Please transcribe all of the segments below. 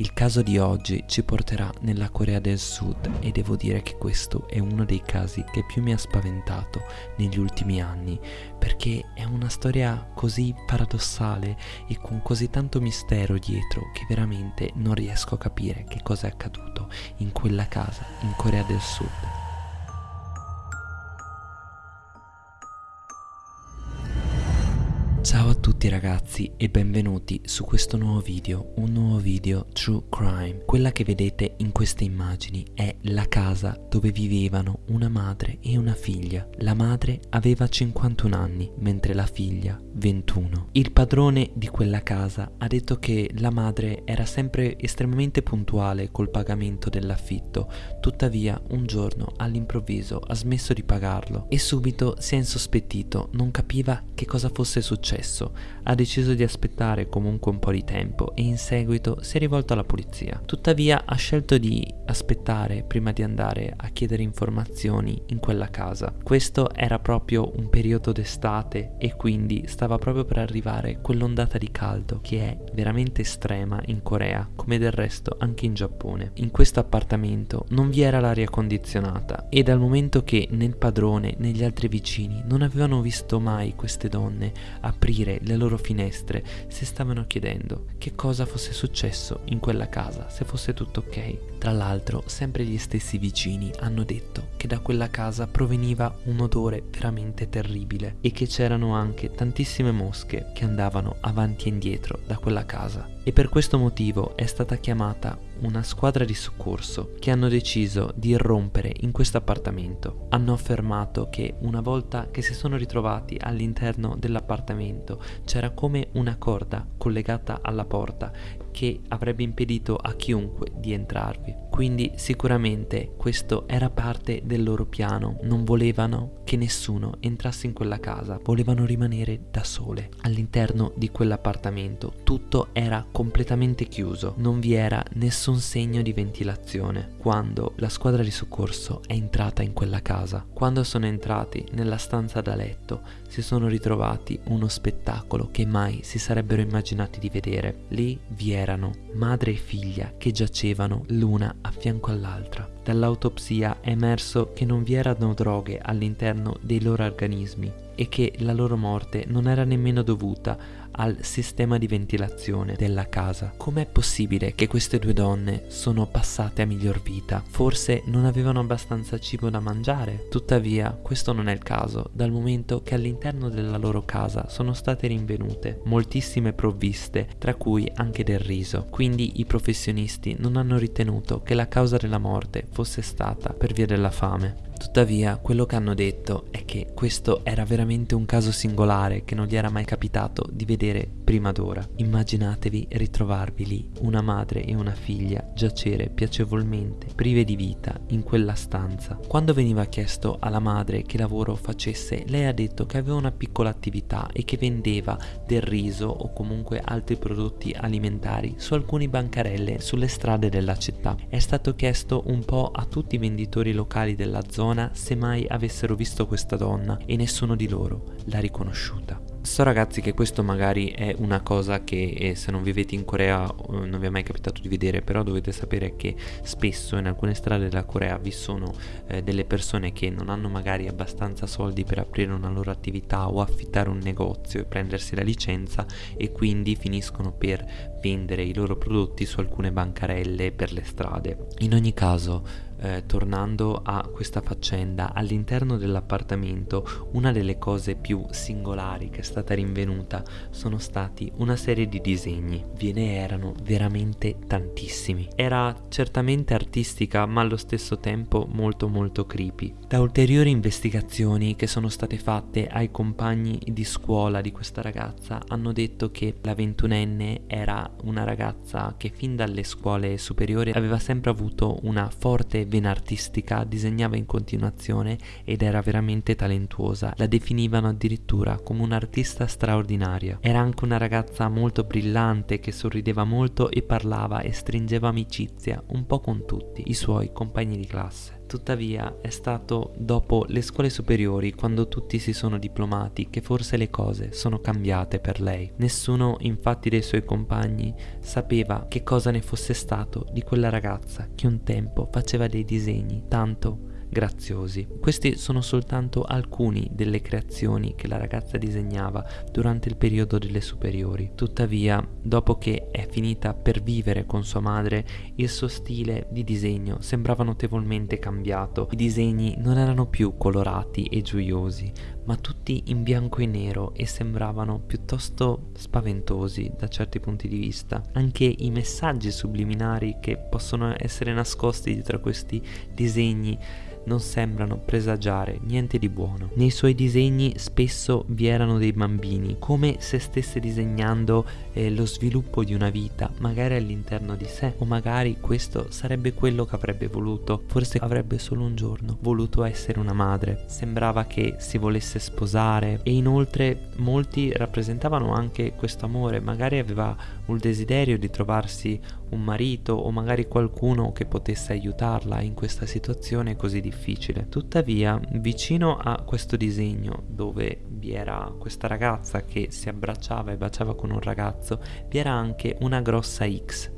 Il caso di oggi ci porterà nella Corea del Sud e devo dire che questo è uno dei casi che più mi ha spaventato negli ultimi anni perché è una storia così paradossale e con così tanto mistero dietro che veramente non riesco a capire che cosa è accaduto in quella casa in Corea del Sud. Ciao a tutti ragazzi e benvenuti su questo nuovo video, un nuovo video True Crime. Quella che vedete in queste immagini è la casa dove vivevano una madre e una figlia. La madre aveva 51 anni, mentre la figlia 21. Il padrone di quella casa ha detto che la madre era sempre estremamente puntuale col pagamento dell'affitto, tuttavia un giorno all'improvviso ha smesso di pagarlo e subito si è insospettito, non capiva che cosa fosse successo successo, ha deciso di aspettare comunque un po' di tempo e in seguito si è rivolto alla polizia. Tuttavia ha scelto di aspettare prima di andare a chiedere informazioni in quella casa. Questo era proprio un periodo d'estate e quindi stava proprio per arrivare quell'ondata di caldo che è veramente estrema in Corea, come del resto anche in Giappone. In questo appartamento non vi era l'aria condizionata e dal momento che né il padrone né gli altri vicini non avevano visto mai queste donne a aprire le loro finestre si stavano chiedendo che cosa fosse successo in quella casa, se fosse tutto ok. Tra l'altro, sempre gli stessi vicini hanno detto che da quella casa proveniva un odore veramente terribile e che c'erano anche tantissime mosche che andavano avanti e indietro da quella casa. E per questo motivo è stata chiamata una squadra di soccorso che hanno deciso di irrompere in questo appartamento. Hanno affermato che una volta che si sono ritrovati all'interno dell'appartamento c'era come una corda collegata alla porta che avrebbe impedito a chiunque di entrarvi. Quindi sicuramente questo era parte del loro piano, non volevano che nessuno entrasse in quella casa, volevano rimanere da sole all'interno di quell'appartamento. Tutto era completamente chiuso, non vi era nessun segno di ventilazione quando la squadra di soccorso è entrata in quella casa. Quando sono entrati nella stanza da letto si sono ritrovati uno spettacolo che mai si sarebbero immaginati di vedere. Lì vi erano madre e figlia che giacevano l'una a fianco all'altra. Dall'autopsia è emerso che non vi erano droghe all'interno dei loro organismi e che la loro morte non era nemmeno dovuta al sistema di ventilazione della casa. Com'è possibile che queste due donne sono passate a miglior vita? Forse non avevano abbastanza cibo da mangiare? Tuttavia, questo non è il caso, dal momento che all'interno della loro casa sono state rinvenute moltissime provviste, tra cui anche del riso. Quindi i professionisti non hanno ritenuto che la causa della morte fosse stata per via della fame. Tuttavia, quello che hanno detto è che questo era veramente un caso singolare che non gli era mai capitato di vedere prima d'ora. Immaginatevi ritrovarvi lì, una madre e una figlia, giacere piacevolmente, prive di vita, in quella stanza. Quando veniva chiesto alla madre che lavoro facesse, lei ha detto che aveva una piccola attività e che vendeva del riso o comunque altri prodotti alimentari su alcune bancarelle sulle strade della città. È stato chiesto un po' a tutti i venditori locali della zona zona se mai avessero visto questa donna e nessuno di loro l'ha riconosciuta. So ragazzi che questo magari è una cosa che eh, se non vivete in Corea non vi è mai capitato di vedere, però dovete sapere che spesso in alcune strade della Corea vi sono eh, delle persone che non hanno magari abbastanza soldi per aprire una loro attività o affittare un negozio e prendersi la licenza e quindi finiscono per vendere i loro prodotti su alcune bancarelle per le strade. In ogni caso eh, tornando a questa faccenda, all'interno dell'appartamento una delle cose più singolari che è stata rinvenuta sono stati una serie di disegni. Ve ne erano veramente tantissimi. Era certamente artistica ma allo stesso tempo molto molto creepy. Da ulteriori investigazioni che sono state fatte ai compagni di scuola di questa ragazza hanno detto che la ventunenne era una ragazza che fin dalle scuole superiori aveva sempre avuto una forte vena artistica, disegnava in continuazione ed era veramente talentuosa. La definivano addirittura come un'artista straordinaria. Era anche una ragazza molto brillante che sorrideva molto e parlava e stringeva amicizia un po' con tutti i suoi compagni di classe. Tuttavia è stato dopo le scuole superiori, quando tutti si sono diplomati, che forse le cose sono cambiate per lei. Nessuno infatti dei suoi compagni sapeva che cosa ne fosse stato di quella ragazza che un tempo faceva dei disegni tanto graziosi. Questi sono soltanto alcuni delle creazioni che la ragazza disegnava durante il periodo delle superiori. Tuttavia, dopo che è finita per vivere con sua madre, il suo stile di disegno sembrava notevolmente cambiato. I disegni non erano più colorati e gioiosi, ma tutti in bianco e nero e sembravano piuttosto spaventosi da certi punti di vista. Anche i messaggi subliminari che possono essere nascosti dietro questi disegni non sembrano presagiare niente di buono. Nei suoi disegni spesso vi erano dei bambini, come se stesse disegnando eh, lo sviluppo di una vita, magari all'interno di sé, o magari questo sarebbe quello che avrebbe voluto, forse avrebbe solo un giorno voluto essere una madre. Sembrava che si volesse sposare e inoltre molti rappresentavano anche questo amore, magari aveva un desiderio di trovarsi un marito o magari qualcuno che potesse aiutarla in questa situazione così difficile. Tuttavia, vicino a questo disegno dove vi era questa ragazza che si abbracciava e baciava con un ragazzo, vi era anche una grossa X.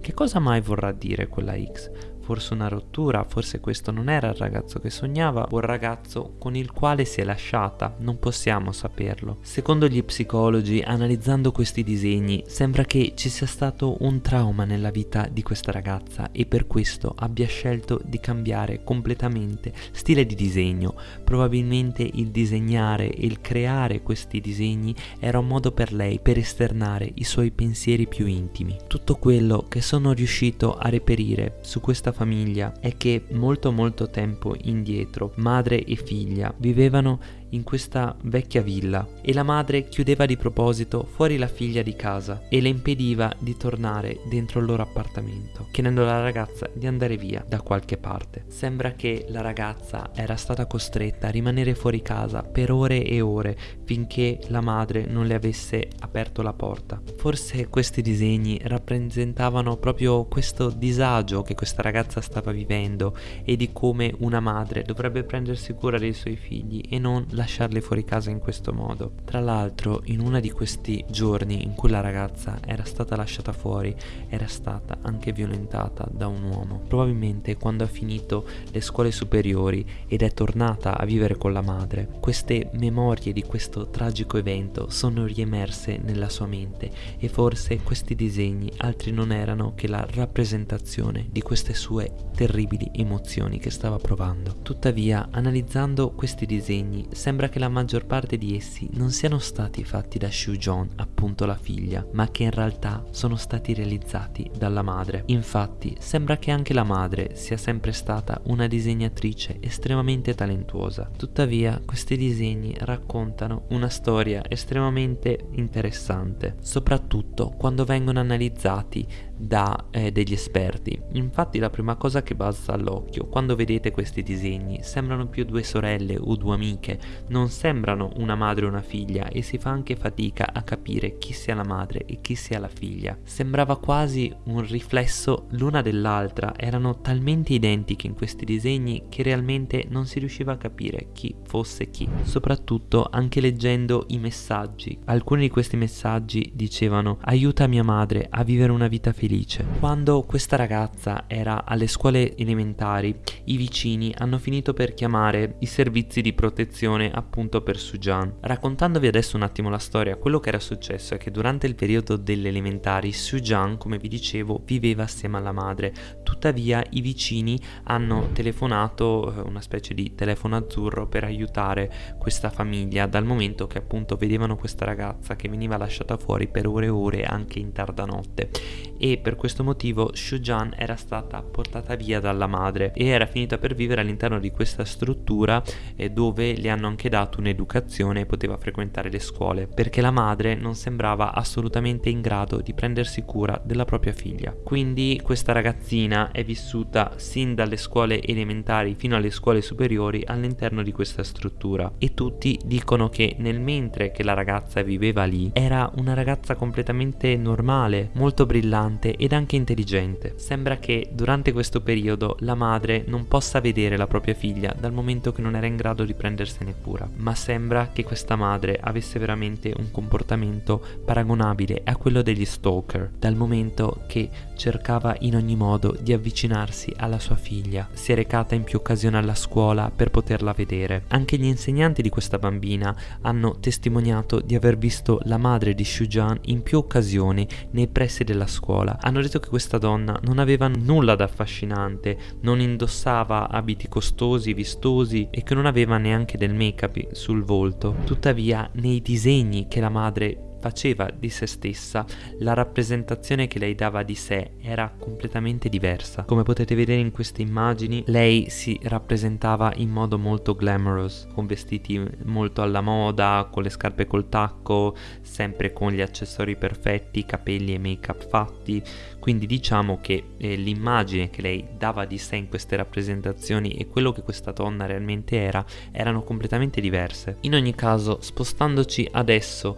Che cosa mai vorrà dire quella X? Forse una rottura, forse questo non era il ragazzo che sognava o il ragazzo con il quale si è lasciata, non possiamo saperlo. Secondo gli psicologi, analizzando questi disegni, sembra che ci sia stato un trauma nella vita di questa ragazza e per questo abbia scelto di cambiare completamente stile di disegno. Probabilmente il disegnare e il creare questi disegni era un modo per lei per esternare i suoi pensieri più intimi. Tutto quello che sono riuscito a reperire su questa famiglia è che molto molto tempo indietro madre e figlia vivevano in questa vecchia villa e la madre chiudeva di proposito fuori la figlia di casa e le impediva di tornare dentro il loro appartamento, chiedendo alla ragazza di andare via da qualche parte. Sembra che la ragazza era stata costretta a rimanere fuori casa per ore e ore finché la madre non le avesse aperto la porta. Forse questi disegni rappresentavano proprio questo disagio che questa ragazza stava vivendo e di come una madre dovrebbe prendersi cura dei suoi figli e non lasciarli fuori casa in questo modo. Tra l'altro, in uno di questi giorni in cui la ragazza era stata lasciata fuori, era stata anche violentata da un uomo. Probabilmente quando ha finito le scuole superiori ed è tornata a vivere con la madre, queste memorie di questo tragico evento sono riemerse nella sua mente e forse questi disegni altri non erano che la rappresentazione di queste sue terribili emozioni che stava provando. Tuttavia, analizzando questi disegni, sembra che la maggior parte di essi non siano stati fatti da Shu Jong, appunto la figlia, ma che in realtà sono stati realizzati dalla madre. Infatti, sembra che anche la madre sia sempre stata una disegnatrice estremamente talentuosa. Tuttavia, questi disegni raccontano una storia estremamente interessante, soprattutto quando vengono analizzati da eh, degli esperti. Infatti la prima cosa che balza all'occhio quando vedete questi disegni sembrano più due sorelle o due amiche, non sembrano una madre o una figlia e si fa anche fatica a capire chi sia la madre e chi sia la figlia. Sembrava quasi un riflesso l'una dell'altra, erano talmente identiche in questi disegni che realmente non si riusciva a capire chi fosse chi. Soprattutto anche leggendo i messaggi. Alcuni di questi messaggi dicevano aiuta mia madre a vivere una vita felice. Quando questa ragazza era alle scuole elementari, i vicini hanno finito per chiamare i servizi di protezione appunto per Sujan. Raccontandovi adesso un attimo la storia, quello che era successo è che durante il periodo delle elementari Sujan, come vi dicevo, viveva assieme alla madre. Tuttavia i vicini hanno telefonato eh, una specie di telefono azzurro per aiutare questa famiglia dal momento che appunto vedevano questa ragazza che veniva lasciata fuori per ore e ore anche in tarda notte e per questo motivo Shujan era stata portata via dalla madre e era finita per vivere all'interno di questa struttura eh, dove le hanno anche dato un'educazione e poteva frequentare le scuole, perché la madre non sembrava assolutamente in grado di prendersi cura della propria figlia. Quindi questa ragazzina è vissuta sin dalle scuole elementari fino alle scuole superiori all'interno di questa struttura e tutti dicono che nel mentre che la ragazza viveva lì era una ragazza completamente normale, molto brillante ed anche intelligente. Sembra che durante questo periodo la madre non possa vedere la propria figlia dal momento che non era in grado di prendersene cura, ma sembra che questa madre avesse veramente un comportamento paragonabile a quello degli stalker, dal momento che cercava in ogni modo di avvicinarsi alla sua figlia, si è recata in più occasioni alla scuola per poterla vedere. Anche gli insegnanti di questa bambina hanno testimoniato di aver visto la madre di Shujan in più occasioni nei pressi della scuola. Hanno detto che questa donna non aveva nulla d'affascinante, non indossava abiti costosi, vistosi e che non aveva neanche del make-up sul volto. Tuttavia, nei disegni che la madre faceva di se stessa, la rappresentazione che lei dava di sé era completamente diversa. Come potete vedere in queste immagini, lei si rappresentava in modo molto glamorous, con vestiti molto alla moda, con le scarpe col tacco, sempre con gli accessori perfetti, capelli e make-up fatti. Quindi diciamo che eh, l'immagine che lei dava di sé in queste rappresentazioni e quello che questa donna realmente era erano completamente diverse. In ogni caso, spostandoci adesso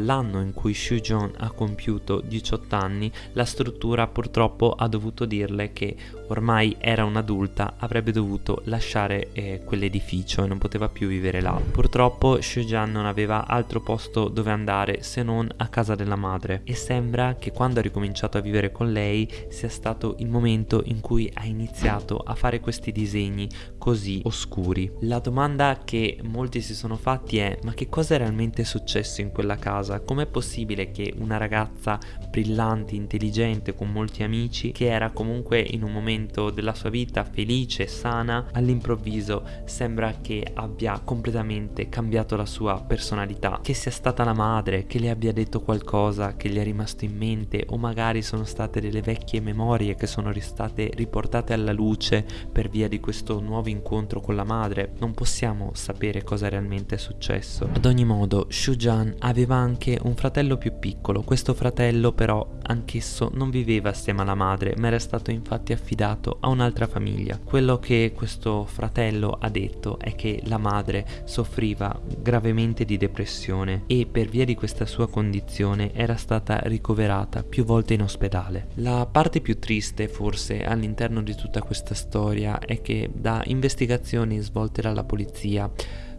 all'anno in cui Xu Jong ha compiuto 18 anni, la struttura purtroppo ha dovuto dirle che ormai era un'adulta, avrebbe dovuto lasciare eh, quell'edificio e non poteva più vivere là. Purtroppo Xu Jian non aveva altro posto dove andare se non a casa della madre e sembra che quando ha ricominciato a vivere con lei sia stato il momento in cui ha iniziato a fare questi disegni così oscuri. La domanda che molti si sono fatti è ma che cosa è realmente successo in quella casa? Com'è possibile che una ragazza brillante, intelligente, con molti amici, che era comunque in un momento della sua vita felice sana, all'improvviso sembra che abbia completamente cambiato la sua personalità, che sia stata la madre, che le abbia detto qualcosa che gli è rimasto in mente o magari sono state delle vecchie memorie che sono state riportate alla luce per via di questo nuovo incontro con la madre. Non possiamo sapere cosa realmente è successo. Ad ogni modo, Shujan aveva anche un fratello più piccolo, questo fratello però anch'esso non viveva assieme alla madre, ma era stato infatti affidato a un'altra famiglia. Quello che questo fratello ha detto è che la madre soffriva gravemente di depressione e per via di questa sua condizione era stata ricoverata più volte in ospedale. La parte più triste forse all'interno di tutta questa storia è che da investigazioni svolte dalla polizia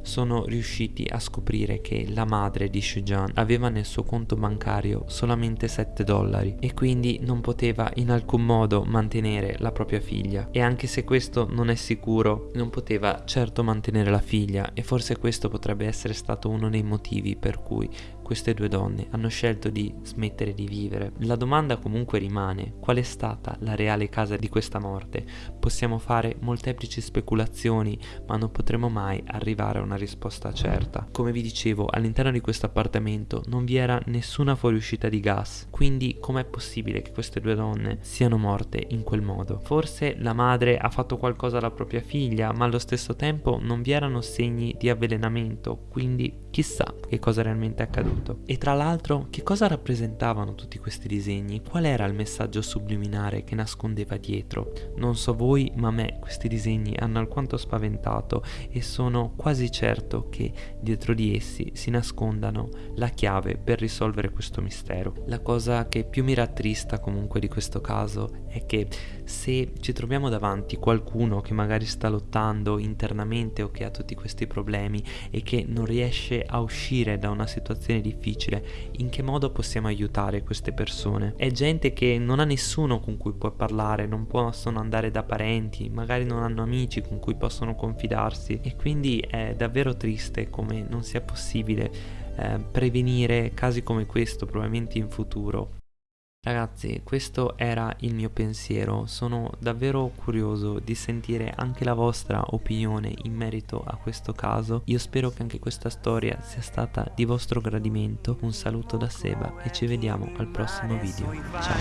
sono riusciti a scoprire che la madre di Shujan aveva nel suo conto bancario solamente 7 dollari e quindi non poteva in alcun modo mantenere la propria figlia. E anche se questo non è sicuro non poteva certo mantenere la figlia e forse questo potrebbe essere stato uno dei motivi per cui queste due donne hanno scelto di smettere di vivere. La domanda comunque rimane, qual è stata la reale causa di questa morte? Possiamo fare molteplici speculazioni, ma non potremo mai arrivare a una risposta certa. Come vi dicevo, all'interno di questo appartamento non vi era nessuna fuoriuscita di gas, quindi com'è possibile che queste due donne siano morte in quel modo? Forse la madre ha fatto qualcosa alla propria figlia, ma allo stesso tempo non vi erano segni di avvelenamento, quindi chissà che cosa realmente è accaduto. E tra l'altro, che cosa rappresentavano tutti questi disegni? Qual era il messaggio subliminare che nascondeva dietro? Non so voi, ma a me questi disegni hanno alquanto spaventato e sono quasi certo che dietro di essi si nascondano la chiave per risolvere questo mistero. La cosa che più mi rattrista comunque di questo caso è che se ci troviamo davanti qualcuno che magari sta lottando internamente o che ha tutti questi problemi e che non riesce a uscire da una situazione difficile, in che modo possiamo aiutare queste persone? È gente che non ha nessuno con cui può parlare, non possono andare da parenti, magari non hanno amici con cui possono confidarsi e quindi è davvero triste come non sia possibile eh, prevenire casi come questo probabilmente in futuro Ragazzi, questo era il mio pensiero, sono davvero curioso di sentire anche la vostra opinione in merito a questo caso. Io spero che anche questa storia sia stata di vostro gradimento. Un saluto da Seba e ci vediamo al prossimo video. Ciao!